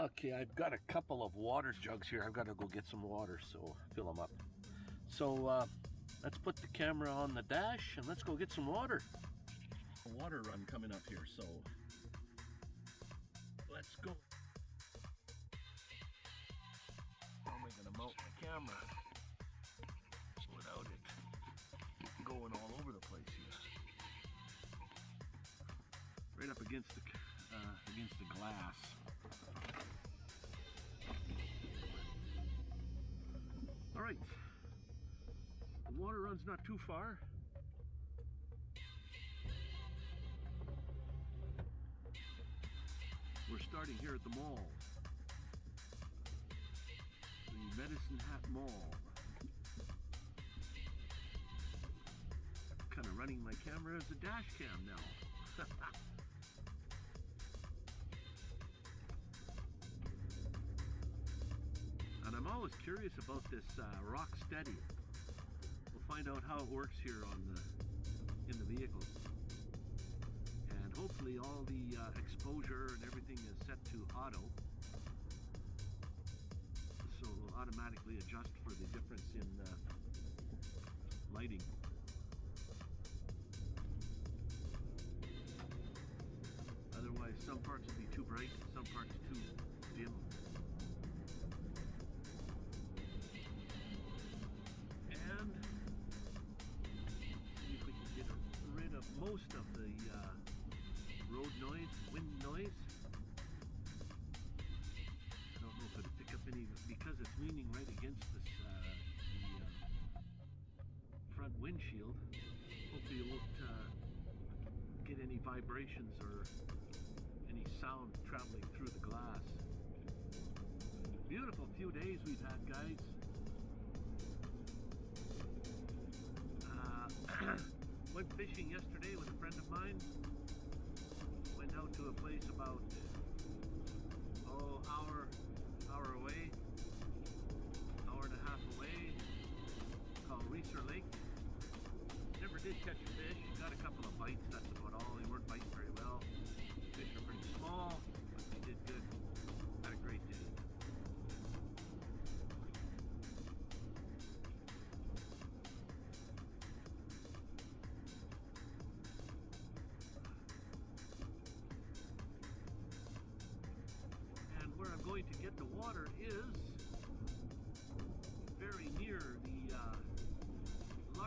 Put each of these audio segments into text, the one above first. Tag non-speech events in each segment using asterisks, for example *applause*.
Okay, I've got a couple of water jugs here. I've got to go get some water, so fill them up. So uh, let's put the camera on the dash and let's go get some water. A water run coming up here, so let's go. How am I going to mount my camera without it going all over the place here? Right up against the uh, against the glass. All right, the water runs not too far. We're starting here at the mall. The Medicine Hat Mall. Kind of running my camera as a dash cam now. *laughs* always curious about this uh, rock steady. We'll find out how it works here on the in the vehicle. And hopefully all the uh, exposure and everything is set to auto. So it'll automatically adjust for the difference in uh, lighting. Otherwise some parts will be too bright, some parts too dim. Because it's leaning right against this, uh, the uh, front windshield. Hopefully it won't uh, get any vibrations or any sound traveling through the glass. Beautiful few days we've had, guys. *clears throat* Went fishing yesterday with a friend of mine. Went out to a place about oh hour hour away, called Lake. Never did catch a fish. Got a couple of bites. That's about all. They weren't biting very well. Fish are pretty small, but they did good. Had a great day. And where I'm going to get the water is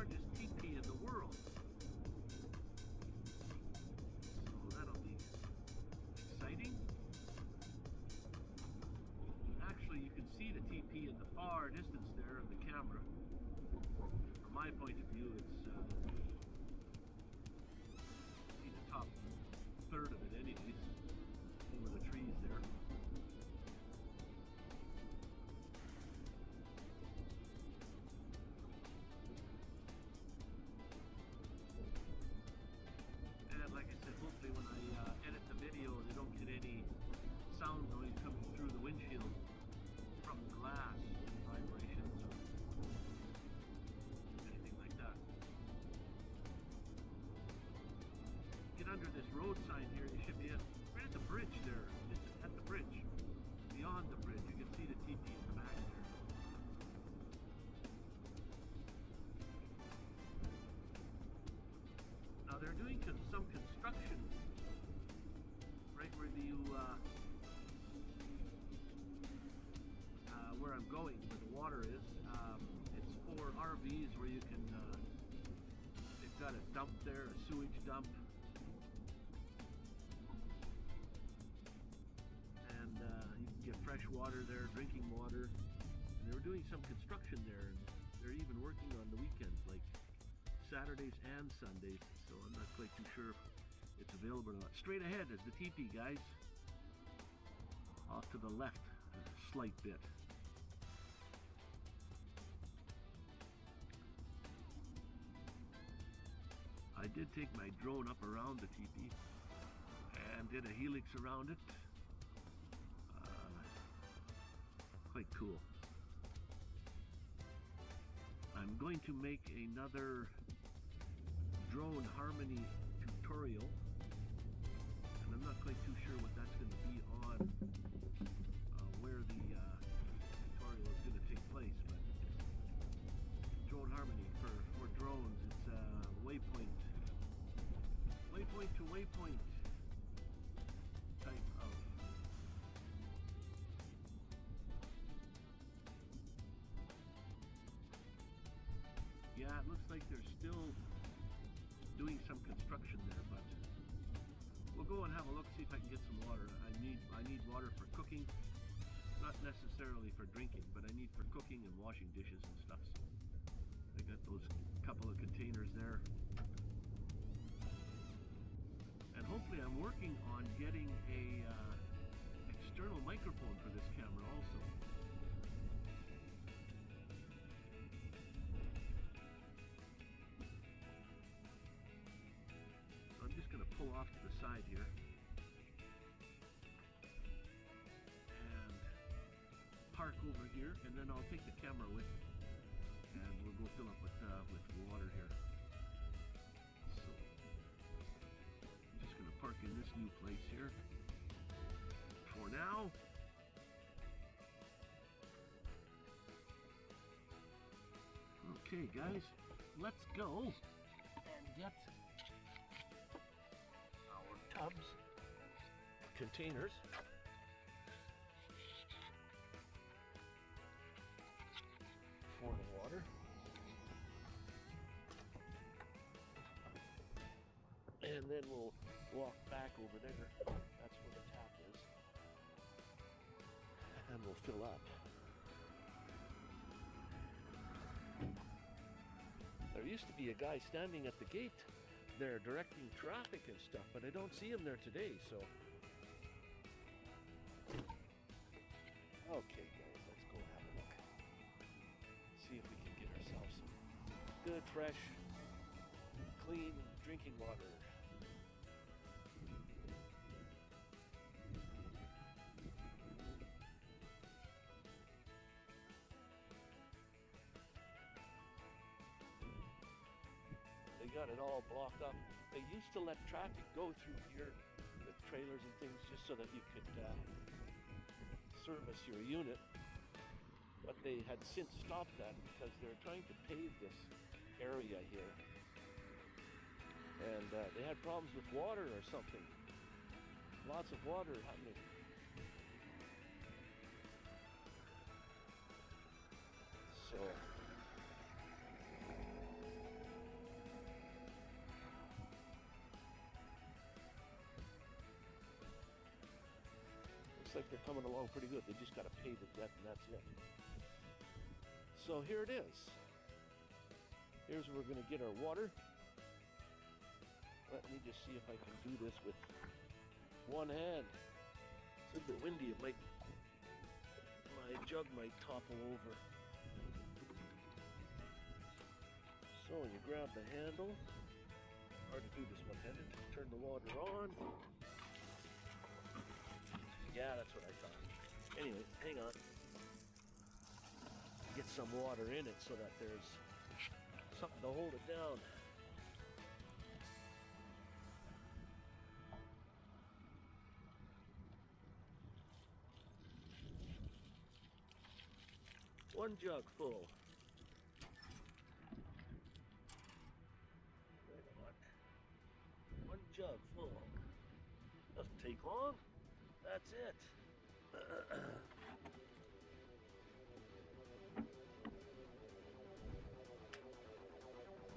largest in the world. So that'll be exciting. Actually, you can see the teepee in the far distance there of the camera. From my point of under this road sign here, you should be at, right at the bridge there, just at the bridge. Beyond the bridge, you can see the teepee in the back there. Now they're doing some construction right where you uh, uh, where I'm going, where the water is. Um, it's for RVs where you can. Uh, they've got a dump there, a sewage dump, some construction there, and they're even working on the weekends, like Saturdays and Sundays, so I'm not quite too sure if it's available or not. Straight ahead is the teepee, guys. Off to the left, a slight bit. I did take my drone up around the teepee and did a helix around it. Uh, quite cool. I'm going to make another drone harmony tutorial and I'm not quite too sure what that's going to be on uh, where the uh, tutorial is going to take place but drone harmony for, for drones it's uh, waypoint waypoint to waypoint. Like they're still doing some construction there, but we'll go and have a look, see if I can get some water. I need I need water for cooking, not necessarily for drinking, but I need for cooking and washing dishes and stuff. So I got those couple of containers there. And hopefully I'm working on getting a uh, external microphone for this camera also. Side here. And park over here, and then I'll take the camera with me. And we'll go fill up with, uh, with water here. So, I'm just to park in this new place here for now. Okay, guys, let's go and get tubs, containers. For the water. And then we'll walk back over there. That's where the tap is. And we'll fill up. There used to be a guy standing at the gate there directing traffic and stuff, but I don't see him there today, so. Okay, guys, let's go have a look. See if we can get ourselves some good, fresh, clean drinking water. Got it all blocked up. They used to let traffic go through here with trailers and things just so that you could uh, service your unit. But they had since stopped that because they're trying to pave this area here. And uh, they had problems with water or something. Lots of water happening. So like they're coming along pretty good. They just got to pay the debt and that's it. So here it is. Here's where we're going to get our water. Let me just see if I can do this with one hand. It's a bit windy. It might, my jug might topple over. So you grab the handle. Hard to do this one-handed. Turn the water on. Yeah, that's what I thought. Anyway, hang on. Get some water in it so that there's something to hold it down. One jug full. That's it.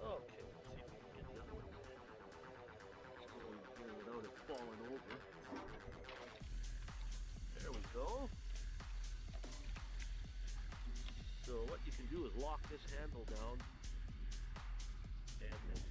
okay, let's see if we can get the other one without it falling over. There we go. So what you can do is lock this handle down and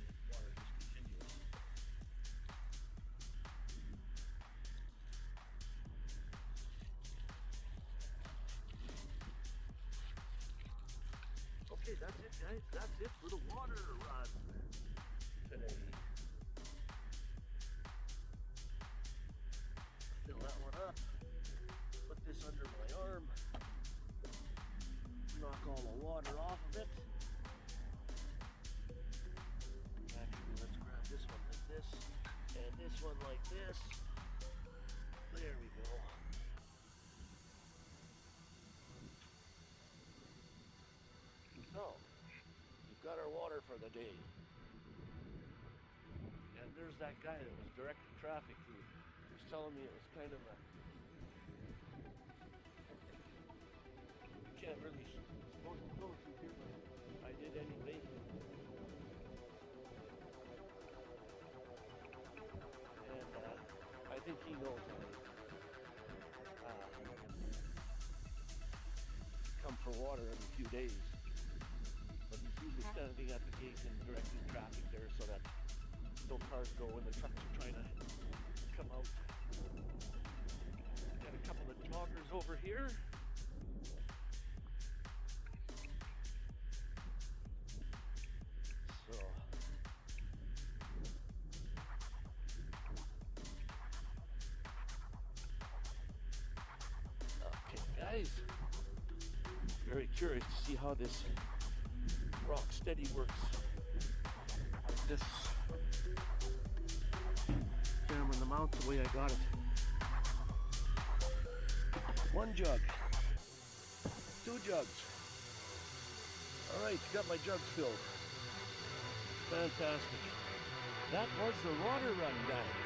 water for the day. And there's that guy that was directing traffic who was telling me it was kind of a can't really supposed to go through here, but I did anyway. And uh, I think he knows I uh, come for water every few days. But he's usually standing at the and directing traffic there so that no cars go when the trucks are trying to come out. Got a couple of joggers over here. So Okay, guys. Very curious to see how this steady works. This camera in the mount the way I got it. One jug. Two jugs. Alright, got my jugs filled. Fantastic. That was the water run, guys.